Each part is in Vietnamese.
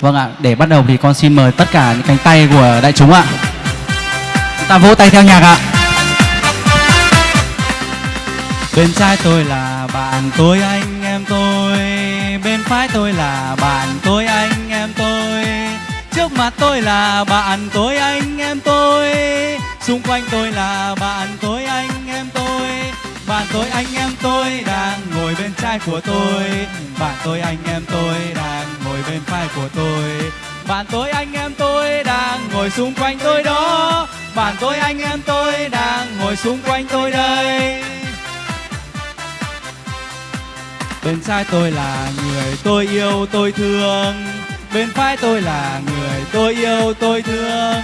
Vâng ạ, để bắt đầu thì con xin mời tất cả những cánh tay của đại chúng ạ. Chúng ta vỗ tay theo nhạc ạ. Bên trái tôi là bạn tôi anh em tôi. Bên phải tôi là bạn tôi anh em tôi. Trước mặt tôi là bạn tôi anh em tôi. Xung quanh tôi là bạn tôi anh em tôi. Bạn tôi anh em tôi đang ngồi bên trái của tôi. Bạn tôi anh em tôi đang bên phải của tôi. Bạn tôi anh em tôi đang ngồi xung quanh tôi đó. Bạn tôi anh em tôi đang ngồi xung quanh tôi đây. Bên trái tôi là người tôi yêu, tôi thương. Bên phải tôi là người tôi yêu, tôi thương.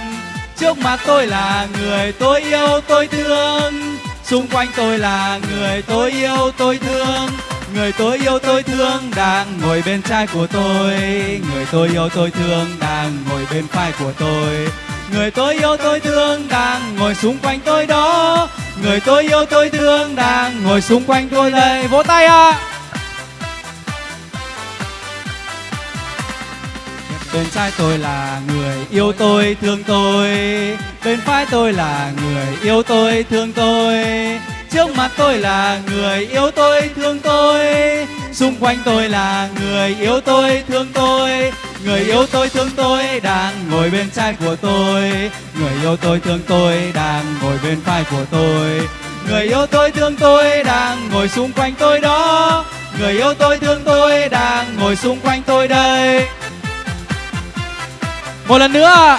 Trước mặt tôi là người tôi yêu, tôi thương. Xung quanh tôi là người tôi yêu, tôi thương. Người tôi yêu tôi thương đang ngồi bên trái của tôi. Người tôi yêu tôi thương đang ngồi bên phải của tôi. Người tôi yêu tôi thương đang ngồi xung quanh tôi đó. Người tôi yêu tôi thương đang ngồi xung quanh tôi đây. Vỗ tay ạ. À. Bên trái tôi là người yêu tôi, thương tôi. Bên phải tôi là người yêu tôi, thương tôi. Trước mặt tôi là người yêu tôi, thương tôi. Xung quanh tôi là người yêu tôi, thương tôi. Người yêu tôi, thương tôi đang ngồi bên trái của tôi. Người yêu tôi, thương tôi đang ngồi bên phải của tôi. Người yêu tôi, thương tôi đang ngồi xung quanh tôi đó. Người yêu tôi, thương tôi đang ngồi xung quanh tôi đây. Một lần nữa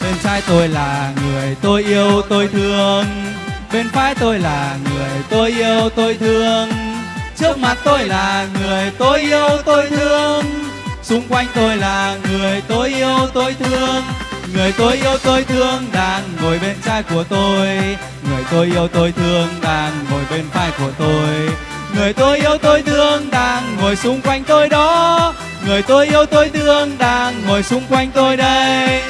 Bên trái tôi là người tôi yêu, tôi thương. Bên phải tôi là người tôi yêu, tôi thương. Trước mặt tôi là người tôi yêu, tôi thương. Xung quanh tôi là người tôi yêu, tôi thương. Người tôi yêu, tôi thương đang ngồi bên trái của tôi. Người tôi yêu, tôi thương đang ngồi bên phải của tôi. Người tôi yêu, tôi thương đang ngồi xung quanh tôi đó. Người tôi yêu, tôi thương đang ngồi xung quanh tôi đây.